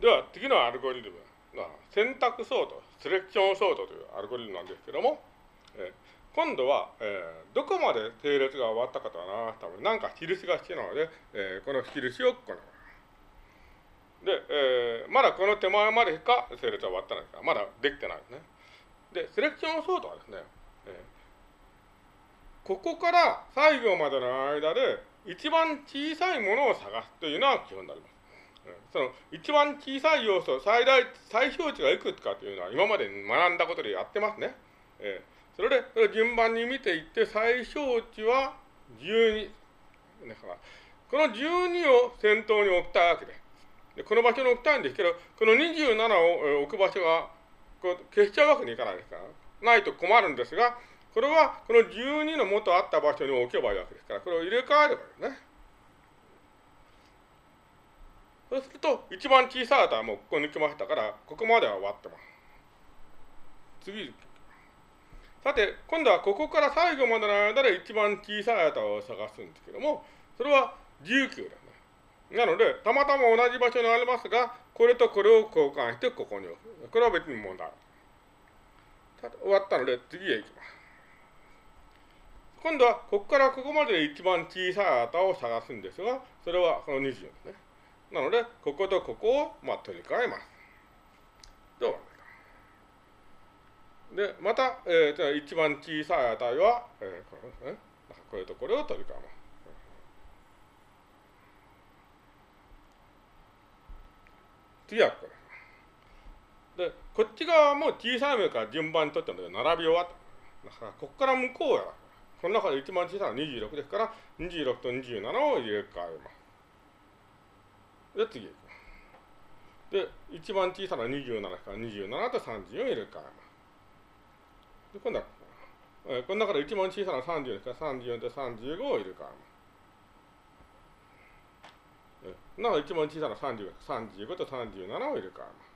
では次のアルゴリズムは選択ソート、セレクションソートというアルゴリズムなんですけども、えー、今度は、えー、どこまで整列が終わったかと表すために何か印が必要なので、えー、この印をこので、えー、まだこの手前までしか整列は終わってないですか、まだできてないですね。で、セレクションソートはですね、えー、ここから最後までの間で一番小さいものを探すというのが基本になります。その一番小さい要素、最大、最小値がいくつかというのは今まで学んだことでやってますね。えー、それで、それ順番に見ていって、最小値は12。だから、この12を先頭に置きたいわけで。でこの場所に置きたいんですけど、この27を置く場所がこう消しちゃうわけにいかないですから、ないと困るんですが、これはこの12の元あった場所に置けばいいわけですから、これを入れ替えればいいね。そうすると、一番小さい値はもうここ抜きましたから、ここまでは終わってます。次。さて、今度はここから最後までの間で一番小さい値を探すんですけども、それは19ですね。なので、たまたま同じ場所にありますが、これとこれを交換してここに置く。これは別に問題。終わったので、次へ行きます。今度は、ここからここまで一番小さい値を探すんですが、それはこの20ですね。なので、こことここを、まあ、取り替えます。どうで、また、えー、一番小さい値は、えー、これですね。これとこれを取り替えます。次はこれ。で、こっち側も小さい目から順番に取ってので並び終わった。だから、ここから向こうや。この中で一番小さいのは26ですから、26と27を入れ替えます。で、次。で、一番小さな27から27と30を入れ替えます。で、今度は、えー、この中で一番小さな30ですから34と35を入れ替えます。なお一番小さな30 35と37を入れ替えます。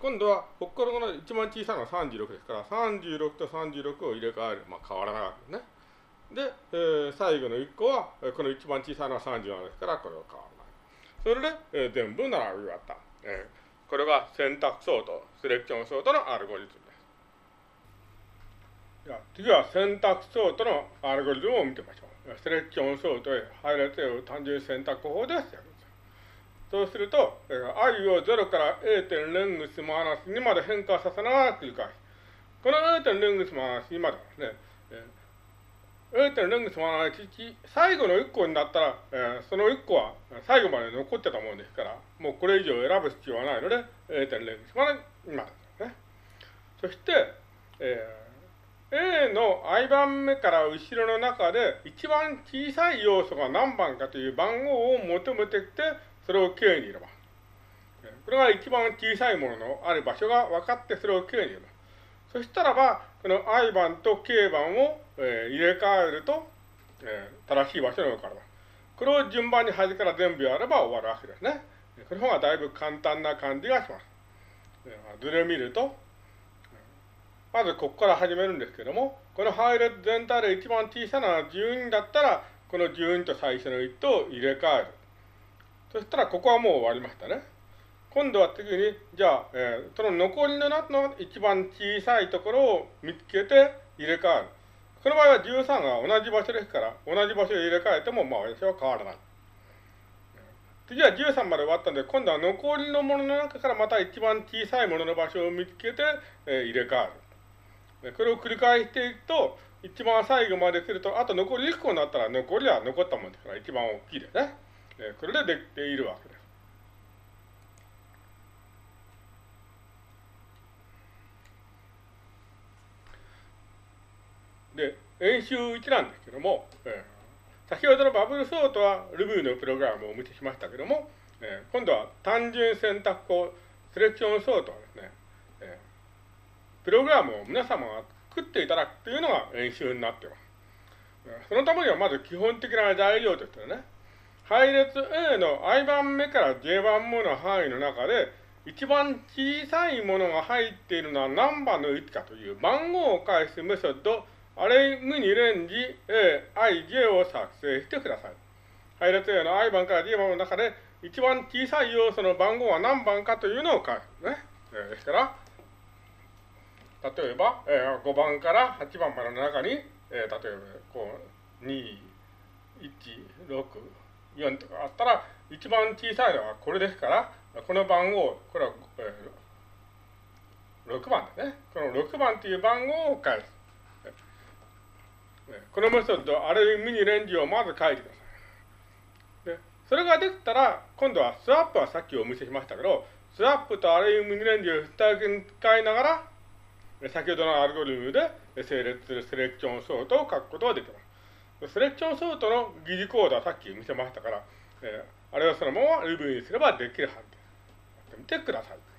今度は、ここからの一番小さな36ですから、36と36を入れ替える。まあ、変わらないわけですね。で、えー、最後の1個は、この一番小さな37ですから、これは変わらない。それで、えー、全部並び終わった。えー、これが選択ソート、セレクションソートのアルゴリズムです。では次は選択ソートのアルゴリズムを見てみましょう。セレクションソートへ配列を単純選択法でやるんです。そうすると、i を0から a 点レングスマイナス2まで変化させながら繰り返す。この a 点レングスマイナス2までですね、レングスマイナス1、最後の1個になったら、えー、その1個は最後まで残ってたもん。ですから、もうこれ以上選ぶ必要はないので、A 点レングスマイナス2までですね。そして、えー A の i 番目から後ろの中で一番小さい要素が何番かという番号を求めてきて、それを K に入れます。これが一番小さいもののある場所が分かってそれを K に入れます。そしたらば、この i 番と K 番を、えー、入れ替えると、えー、正しい場所に置かれます。これを順番に端から全部やれば終わるわけですね。この方がだいぶ簡単な感じがします。図で見ると、まずここから始めるんですけども、この配列全体で一番小さな12だったら、この12と最初の1と入れ替える。そしたらここはもう終わりましたね。今度は次に、じゃあ、えー、その残りの中の一番小さいところを見つけて入れ替える。この場合は13が同じ場所ですから、同じ場所で入れ替えても、まあ私は変わらない。次は13まで終わったんで、今度は残りのものの中からまた一番小さいものの場所を見つけて、えー、入れ替える。これを繰り返していくと、一番最後まで来ると、あと残り1個になったら残りは残ったもんですから一番大きいですね。これでできているわけです。で、演習1なんですけども、えー、先ほどのバブルソートは Ruby のプログラムをお見せしましたけども、えー、今度は単純選択法、セレクションソートはですね、えープログラムを皆様が作っていただくというのが演習になっています。そのためにはまず基本的な材料としてね、配列 A の i 番目から j 番目の範囲の中で、一番小さいものが入っているのは何番の位置かという番号を返すメソッド、アレイムにレンジ A、I、J を作成してください。配列 A の i 番から j 番の中で、一番小さい要素の番号は何番かというのを返すね。えー、ですから、例えば、えー、5番から8番までの中に、えー、例えばこう2、1、6、4とかあったら、一番小さいのはこれですから、この番号、これは、えー、6番ですね。この6番という番号を返す。このメソッド、ある意味にレンジをまず書いてください。でそれができたら、今度はスワップはさっきお見せしましたけど、スワップとアレイミニレンジを使いながら、先ほどのアルゴリズムで整列するセレクションソートを書くことができます。セレクションソートの疑似コードはさっき見せましたから、えー、あれはそのまま Ruby にすればできるはずです。やってみてください。